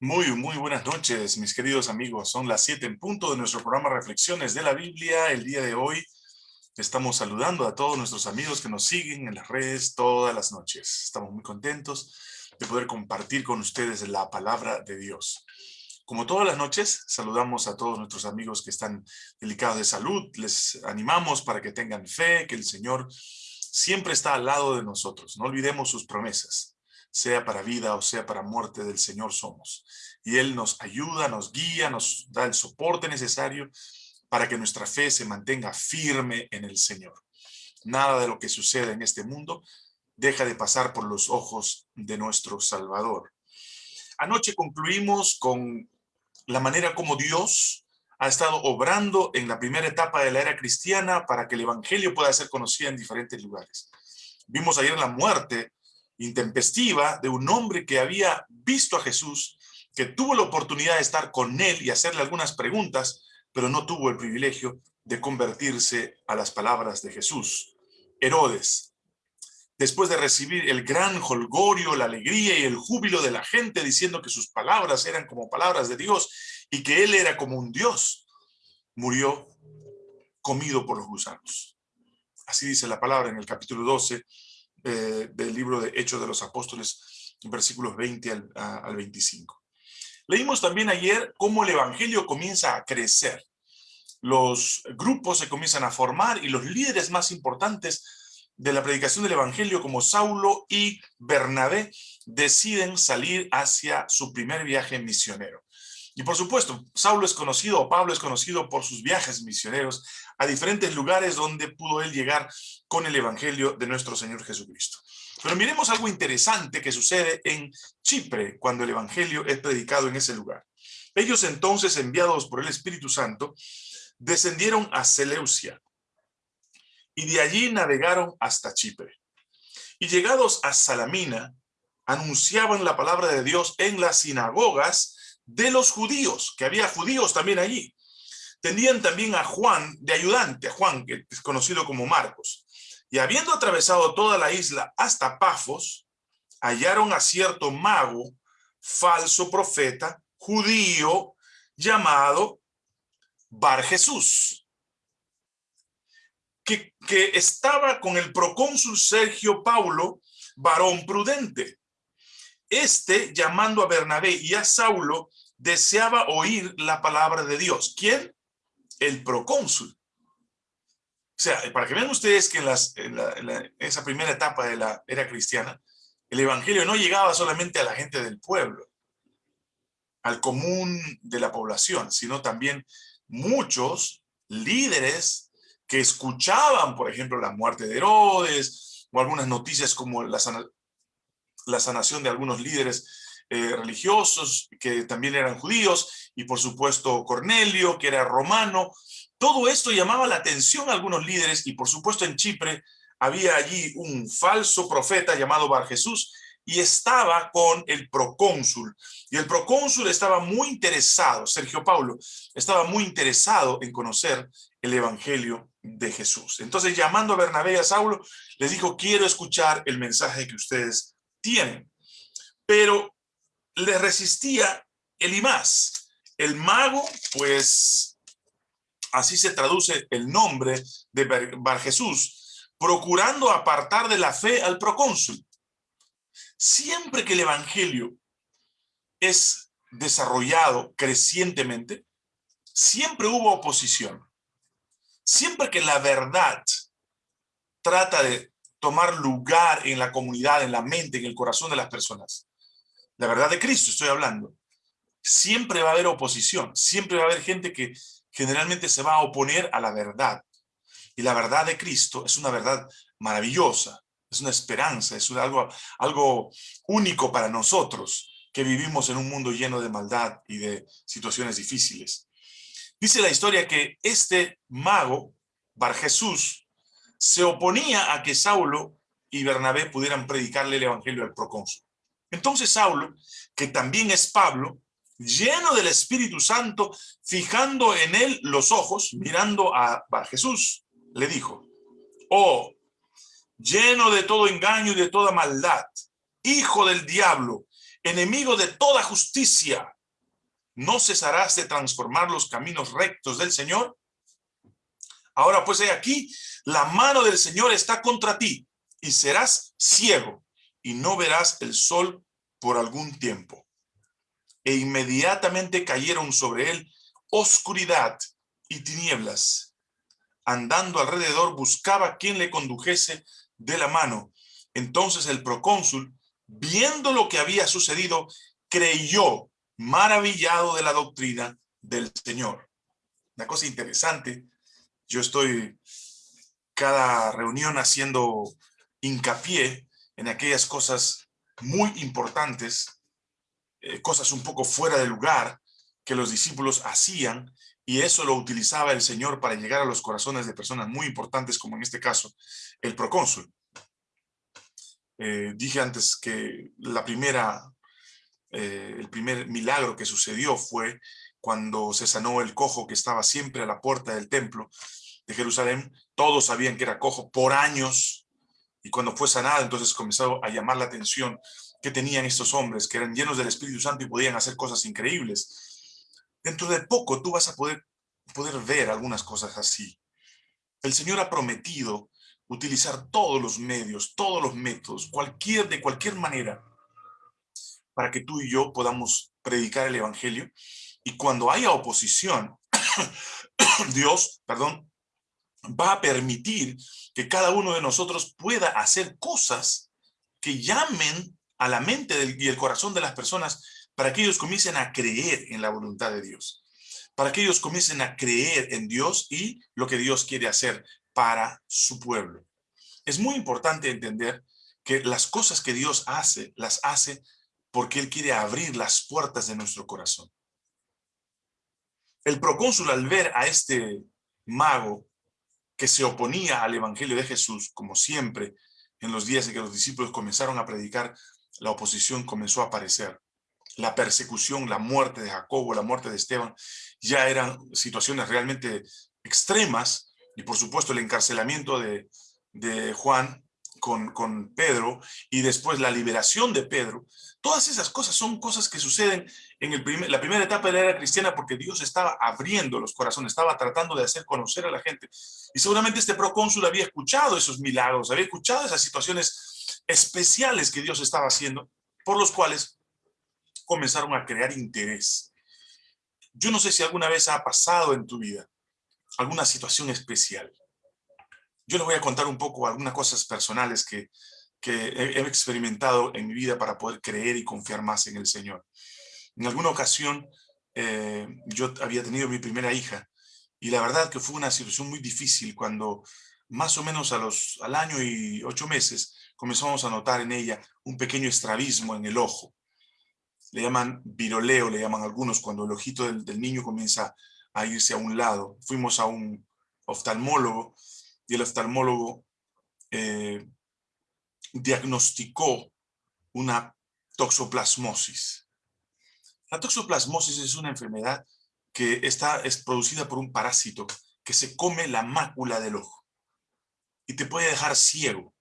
Muy, muy buenas noches, mis queridos amigos. Son las siete en punto de nuestro programa Reflexiones de la Biblia. El día de hoy estamos saludando a todos nuestros amigos que nos siguen en las redes todas las noches. Estamos muy contentos de poder compartir con ustedes la palabra de Dios. Como todas las noches, saludamos a todos nuestros amigos que están delicados de salud. Les animamos para que tengan fe, que el Señor siempre está al lado de nosotros. No olvidemos sus promesas sea para vida o sea para muerte del Señor somos. Y Él nos ayuda, nos guía, nos da el soporte necesario para que nuestra fe se mantenga firme en el Señor. Nada de lo que sucede en este mundo deja de pasar por los ojos de nuestro Salvador. Anoche concluimos con la manera como Dios ha estado obrando en la primera etapa de la era cristiana para que el Evangelio pueda ser conocido en diferentes lugares. Vimos ayer la muerte intempestiva de un hombre que había visto a Jesús, que tuvo la oportunidad de estar con él y hacerle algunas preguntas, pero no tuvo el privilegio de convertirse a las palabras de Jesús. Herodes, después de recibir el gran holgorio, la alegría y el júbilo de la gente diciendo que sus palabras eran como palabras de Dios y que él era como un Dios, murió comido por los gusanos. Así dice la palabra en el capítulo 12 eh, del libro de Hechos de los Apóstoles, versículos 20 al, al 25. Leímos también ayer cómo el evangelio comienza a crecer. Los grupos se comienzan a formar y los líderes más importantes de la predicación del evangelio como Saulo y Bernabé deciden salir hacia su primer viaje misionero. Y por supuesto, Saulo es conocido, o Pablo es conocido por sus viajes misioneros a diferentes lugares donde pudo él llegar con el evangelio de nuestro Señor Jesucristo. Pero miremos algo interesante que sucede en Chipre cuando el evangelio es predicado en ese lugar. Ellos entonces, enviados por el Espíritu Santo, descendieron a Seleucia y de allí navegaron hasta Chipre. Y llegados a Salamina, anunciaban la palabra de Dios en las sinagogas de los judíos, que había judíos también allí. Tenían también a Juan de ayudante, a Juan, que es conocido como Marcos. Y habiendo atravesado toda la isla hasta Pafos, hallaron a cierto mago, falso profeta, judío, llamado Bar Jesús, que, que estaba con el procónsul Sergio Paulo, varón prudente. Este, llamando a Bernabé y a Saulo, deseaba oír la palabra de Dios. ¿Quién? El procónsul. O sea, para que vean ustedes que en, las, esa primera etapa de la era cristiana, el evangelio no llegaba solamente a la gente del pueblo, al común de la población, sino también muchos líderes que escuchaban, por ejemplo, la muerte de Herodes, o algunas noticias como la, la sanación de algunos líderes eh, religiosos que también eran judíos, y por supuesto Cornelio, que era romano. Todo esto llamaba la atención a algunos líderes, y por supuesto en Chipre había allí un falso profeta llamado Bar Jesús, y estaba con el procónsul. Y el procónsul estaba muy interesado, Sergio Paulo, estaba muy interesado en conocer el evangelio de Jesús. Entonces, llamando a Bernabé y a Saulo, les dijo, quiero escuchar el mensaje que ustedes tienen. Pero le resistía el Imás. El mago, pues así se traduce el nombre de Bar Jesús, procurando apartar de la fe al procónsul. Siempre que el evangelio es desarrollado crecientemente, siempre hubo oposición. Siempre que la verdad trata de tomar lugar en la comunidad, en la mente, en el corazón de las personas, la verdad de Cristo estoy hablando, siempre va a haber oposición, siempre va a haber gente que generalmente se va a oponer a la verdad. Y la verdad de Cristo es una verdad maravillosa, es una esperanza, es algo, algo único para nosotros que vivimos en un mundo lleno de maldad y de situaciones difíciles. Dice la historia que este mago, Bar Jesús, se oponía a que Saulo y Bernabé pudieran predicarle el evangelio al procónsul. Entonces Saulo, que también es Pablo, lleno del Espíritu Santo, fijando en él los ojos, mirando a Jesús, le dijo, oh, lleno de todo engaño y de toda maldad, hijo del diablo, enemigo de toda justicia, ¿no cesarás de transformar los caminos rectos del Señor? Ahora pues he aquí, la mano del Señor está contra ti, y serás ciego, y no verás el sol por algún tiempo. E inmediatamente cayeron sobre él oscuridad y tinieblas. Andando alrededor buscaba quien le condujese de la mano. Entonces el procónsul, viendo lo que había sucedido, creyó maravillado de la doctrina del Señor. Una cosa interesante, yo estoy cada reunión haciendo hincapié en aquellas cosas muy importantes, eh, cosas un poco fuera de lugar que los discípulos hacían y eso lo utilizaba el Señor para llegar a los corazones de personas muy importantes, como en este caso, el procónsul. Eh, dije antes que la primera, eh, el primer milagro que sucedió fue cuando se sanó el cojo que estaba siempre a la puerta del templo de Jerusalén. Todos sabían que era cojo por años, y cuando fue sanado, entonces comenzó a llamar la atención que tenían estos hombres, que eran llenos del Espíritu Santo y podían hacer cosas increíbles. Dentro de poco tú vas a poder, poder ver algunas cosas así. El Señor ha prometido utilizar todos los medios, todos los métodos, cualquier, de cualquier manera, para que tú y yo podamos predicar el Evangelio. Y cuando haya oposición, Dios, perdón, va a permitir que cada uno de nosotros pueda hacer cosas que llamen a la mente y el corazón de las personas para que ellos comiencen a creer en la voluntad de Dios, para que ellos comiencen a creer en Dios y lo que Dios quiere hacer para su pueblo. Es muy importante entender que las cosas que Dios hace, las hace porque Él quiere abrir las puertas de nuestro corazón. El procónsul al ver a este mago que se oponía al evangelio de Jesús, como siempre, en los días en que los discípulos comenzaron a predicar, la oposición comenzó a aparecer. La persecución, la muerte de Jacobo, la muerte de Esteban, ya eran situaciones realmente extremas, y por supuesto el encarcelamiento de, de Juan con, con Pedro, y después la liberación de Pedro, Todas esas cosas son cosas que suceden en el la primera etapa de la era cristiana porque Dios estaba abriendo los corazones, estaba tratando de hacer conocer a la gente. Y seguramente este procónsul había escuchado esos milagros, había escuchado esas situaciones especiales que Dios estaba haciendo, por los cuales comenzaron a crear interés. Yo no sé si alguna vez ha pasado en tu vida alguna situación especial. Yo les voy a contar un poco algunas cosas personales que, que he, experimentado en mi vida para poder creer y confiar más en el Señor. En alguna ocasión eh, yo había tenido mi primera hija y la verdad que fue una situación muy difícil cuando más o menos a los, al año y ocho meses comenzamos a notar en ella un pequeño estrabismo en el ojo. Le llaman viroleo, le llaman algunos, cuando el ojito del, niño comienza a irse a un lado. Fuimos a un oftalmólogo y el oftalmólogo eh, diagnosticó una toxoplasmosis. La toxoplasmosis es una enfermedad que está, es producida por un parásito que se come la mácula del ojo y te puede dejar ciego.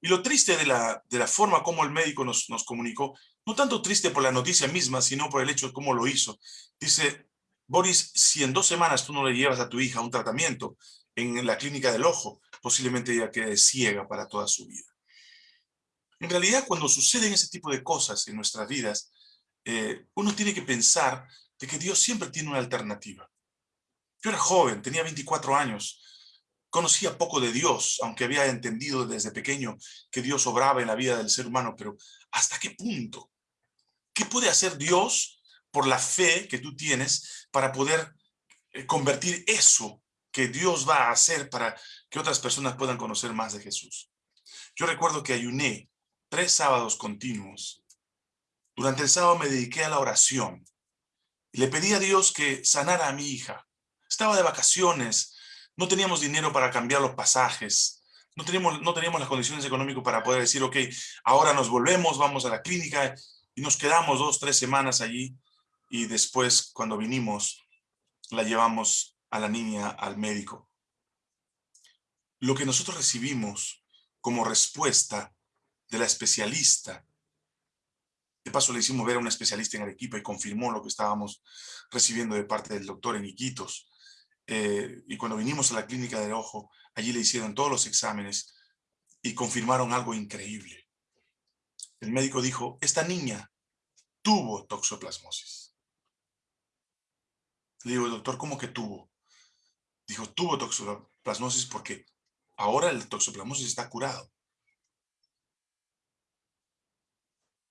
Y lo triste de la, de la forma como el médico nos, nos comunicó, no tanto triste por la noticia misma, sino por el hecho de cómo lo hizo. Dice, Boris, si en dos semanas tú no le llevas a tu hija un tratamiento en la clínica del ojo, posiblemente ella quede ciega para toda su vida. En realidad, cuando suceden ese tipo de cosas en nuestras vidas, eh, uno tiene que pensar de que Dios siempre tiene una alternativa. Yo era joven, tenía 24 años, conocía poco de Dios, aunque había entendido desde pequeño que Dios obraba en la vida del ser humano, pero ¿hasta qué punto? ¿Qué puede hacer Dios por la fe que tú tienes para poder eh, convertir eso que Dios va a hacer para que otras personas puedan conocer más de Jesús? Yo recuerdo que ayuné tres sábados continuos. Durante el sábado me dediqué a la oración y le pedí a Dios que sanara a mi hija. Estaba de vacaciones, no teníamos dinero para cambiar los pasajes, no teníamos, no teníamos las condiciones económicas para poder decir, ok, ahora nos volvemos, vamos a la clínica y nos quedamos dos, tres semanas allí y después cuando vinimos la llevamos a la niña al médico. Lo que nosotros recibimos como respuesta de la especialista paso le hicimos ver a un especialista en Arequipa y confirmó lo que estábamos recibiendo de parte del doctor en Iquitos. Eh, y cuando vinimos a la clínica del ojo, allí le hicieron todos los exámenes y confirmaron algo increíble. El médico dijo, esta niña tuvo toxoplasmosis. Le digo, doctor, ¿cómo que tuvo? Dijo, tuvo toxoplasmosis porque ahora el toxoplasmosis está curado.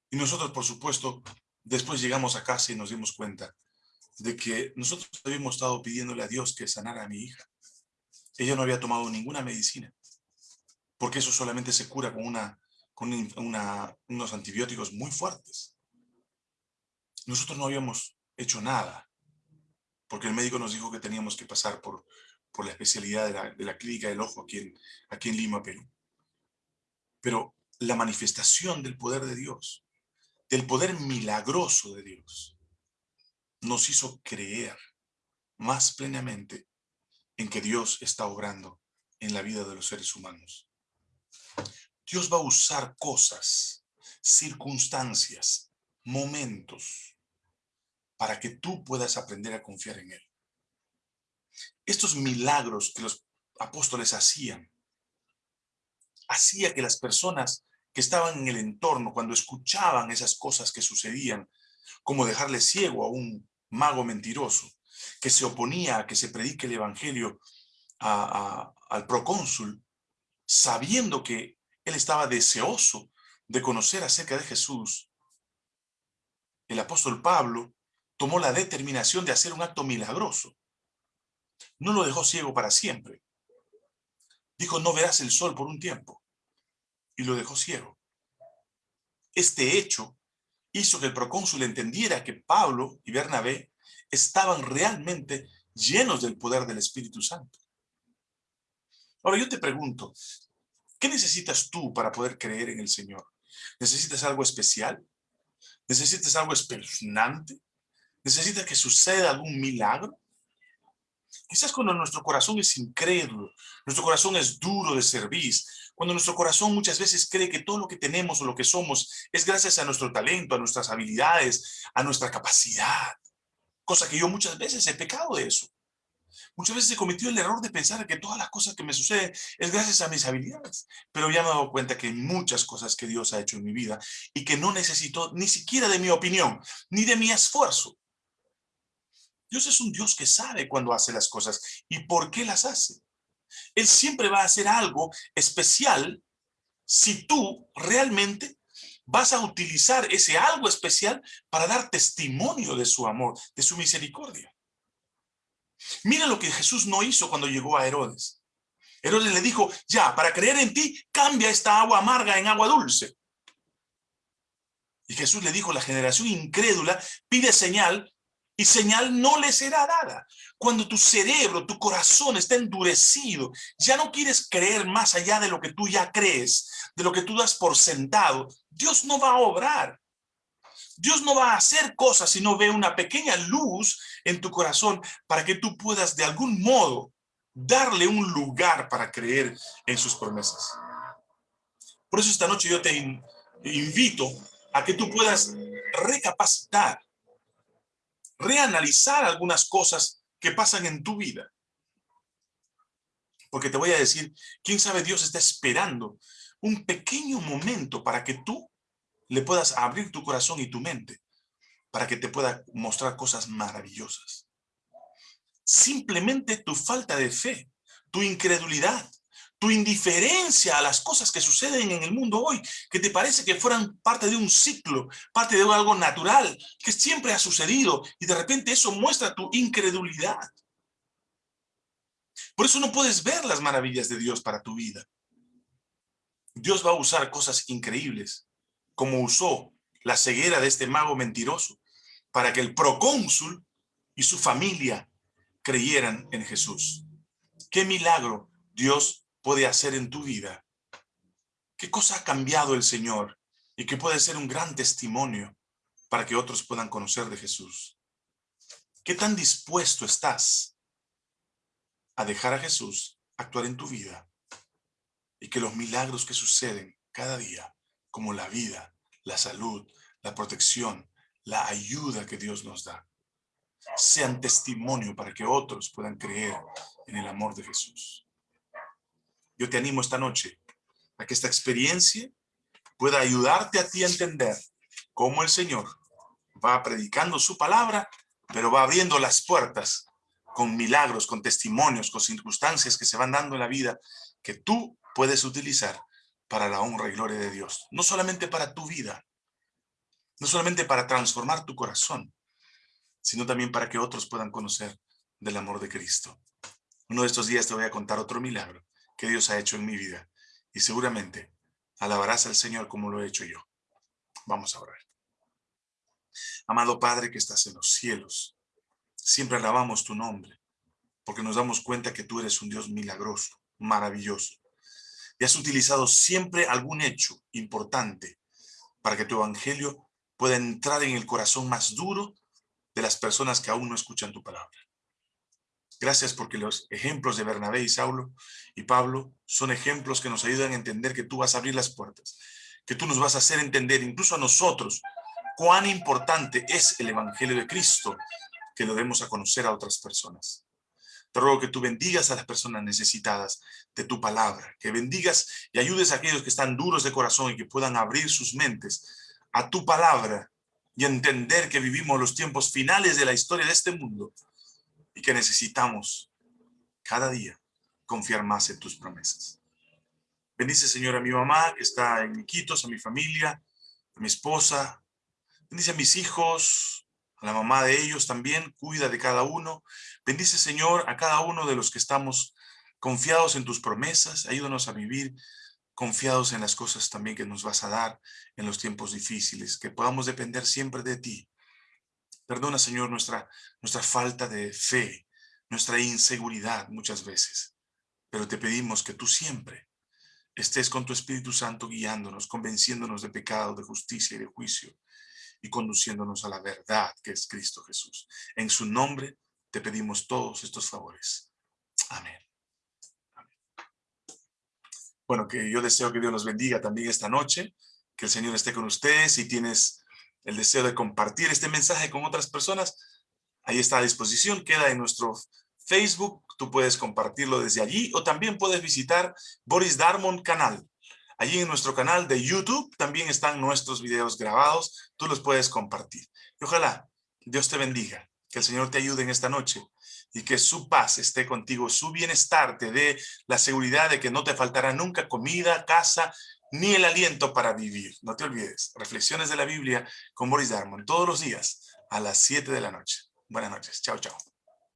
Y nosotros, por supuesto, después llegamos a casa y nos dimos cuenta de que nosotros habíamos estado pidiéndole a Dios que sanara a mi hija. Ella no había tomado ninguna medicina, porque eso solamente se cura con, una, con unos antibióticos muy fuertes. Nosotros no habíamos hecho nada, porque el médico nos dijo que teníamos que pasar por, por la especialidad de la, de la clínica del ojo aquí en, aquí en Lima, Perú. Pero la manifestación del poder de Dios del poder milagroso de Dios, nos hizo creer más plenamente en que Dios está obrando en la vida de los seres humanos. Dios va a usar cosas, circunstancias, momentos, para que tú puedas aprender a confiar en Él. Estos milagros que los apóstoles hacían, hacía que las personas que estaban en el entorno, cuando escuchaban esas cosas que sucedían, como dejarle ciego a un mago mentiroso, que se oponía a que se predique el evangelio al procónsul, sabiendo que él estaba deseoso de conocer acerca de Jesús, el apóstol Pablo tomó la determinación de hacer un acto milagroso. No lo dejó ciego para siempre. Dijo, no verás el sol por un tiempo y lo dejó ciego. Este hecho hizo que el procónsul entendiera que Pablo y Bernabé estaban realmente llenos del poder del Espíritu Santo. Ahora yo te pregunto, ¿qué necesitas tú para poder creer en el Señor? ¿Necesitas algo especial? ¿Necesitas algo espeluznante? ¿Necesitas que suceda algún milagro? Quizás cuando nuestro corazón es incrédulo, nuestro corazón es duro de servir, cuando nuestro corazón muchas veces cree que todo lo que tenemos o lo que somos es gracias a nuestro talento, a nuestras habilidades, a nuestra capacidad. Cosa que yo muchas veces he pecado de eso. Muchas veces he cometido el error de pensar que todas las cosas que me suceden es gracias a mis habilidades. Pero ya me he dado cuenta que hay muchas cosas que Dios ha hecho en mi vida y que no necesito ni siquiera de mi opinión, ni de mi esfuerzo. Dios es un Dios que sabe cuándo hace las cosas y por qué las hace. Él siempre va a hacer algo especial si tú realmente vas a utilizar ese algo especial para dar testimonio de su amor, de su misericordia. Mira lo que Jesús no hizo cuando llegó a Herodes. Herodes le dijo, ya, para creer en ti, cambia esta agua amarga en agua dulce. Y Jesús le dijo, la generación incrédula pide señal y señal no le será dada. Cuando tu cerebro, tu corazón está endurecido, ya no quieres creer más allá de lo que tú ya crees, de lo que tú das por sentado, Dios no va a obrar. Dios no va a hacer cosas si no ve una pequeña luz en tu corazón para que tú puedas de algún modo darle un lugar para creer en sus promesas. Por eso esta noche yo te invito a que tú puedas recapacitar reanalizar algunas cosas que pasan en tu vida. Porque te voy a decir, quién sabe Dios está esperando un pequeño momento para que tú le puedas abrir tu corazón y tu mente, para que te pueda mostrar cosas maravillosas. Simplemente tu falta de fe, tu incredulidad, tu indiferencia a las cosas que suceden en el mundo hoy, que te parece que fueran parte de un ciclo, parte de algo natural, que siempre ha sucedido, y de repente eso muestra tu incredulidad. Por eso no puedes ver las maravillas de Dios para tu vida. Dios va a usar cosas increíbles, como usó la ceguera de este mago mentiroso, para que el procónsul y su familia creyeran en Jesús. ¡Qué milagro Dios puede hacer en tu vida. ¿Qué cosa ha cambiado el Señor? Y que puede ser un gran testimonio para que otros puedan conocer de Jesús. ¿Qué tan dispuesto estás a dejar a Jesús actuar en tu vida? Y que los milagros que suceden cada día, como la vida, la salud, la protección, la ayuda que Dios nos da. Sean testimonio para que otros puedan creer en el amor de Jesús. Yo te animo esta noche a que esta experiencia pueda ayudarte a ti a entender cómo el Señor va predicando su palabra, pero va abriendo las puertas con milagros, con testimonios, con circunstancias que se van dando en la vida que tú puedes utilizar para la honra y gloria de Dios. No solamente para tu vida, no solamente para transformar tu corazón, sino también para que otros puedan conocer del amor de Cristo. Uno de estos días te voy a contar otro milagro que Dios ha hecho en mi vida y seguramente alabarás al Señor como lo he hecho yo. Vamos a orar. Amado Padre que estás en los cielos, siempre alabamos tu nombre, porque nos damos cuenta que tú eres un Dios milagroso, maravilloso. Y has utilizado siempre algún hecho importante para que tu evangelio pueda entrar en el corazón más duro de las personas que aún no escuchan tu palabra. Gracias porque los ejemplos de Bernabé y Saulo y Pablo son ejemplos que nos ayudan a entender que tú vas a abrir las puertas, que tú nos vas a hacer entender, incluso a nosotros, cuán importante es el Evangelio de Cristo, que lo demos a conocer a otras personas. Te ruego que tú bendigas a las personas necesitadas de tu palabra, que bendigas y ayudes a aquellos que están duros de corazón y que puedan abrir sus mentes a tu palabra y entender que vivimos los tiempos finales de la historia de este mundo y que necesitamos cada día confiar más en tus promesas. Bendice, Señor, a mi mamá que está en Iquitos, a mi familia, a mi esposa. Bendice a mis hijos, a la mamá de ellos también. Cuida de cada uno. Bendice, Señor, a cada uno de los que estamos confiados en tus promesas. Ayúdanos a vivir confiados en las cosas también que nos vas a dar en los tiempos difíciles. Que podamos depender siempre de ti Perdona, Señor, nuestra, nuestra falta de fe, nuestra inseguridad muchas veces. Pero te pedimos que tú siempre estés con tu Espíritu Santo guiándonos, convenciéndonos de pecado, de justicia y de juicio, y conduciéndonos a la verdad que es Cristo Jesús. En su nombre te pedimos todos estos favores. Amén. Bueno, que yo deseo que Dios los bendiga también esta noche, que el Señor esté con ustedes. Si tienes el deseo de compartir este mensaje con otras personas, ahí está a disposición, queda en nuestro Facebook, tú puedes compartirlo desde allí o también puedes visitar Boris Darmon canal. Allí en nuestro canal de YouTube también están nuestros videos grabados, tú los puedes compartir. Y ojalá Dios te bendiga, que el Señor te ayude en esta noche y que su paz esté contigo, su bienestar te dé la seguridad de que no te faltará nunca comida, casa, ni el aliento para vivir. No te olvides, reflexiones de la Biblia con Boris Darmon todos los días a las 7 de la noche. Buenas noches. Chao, chao.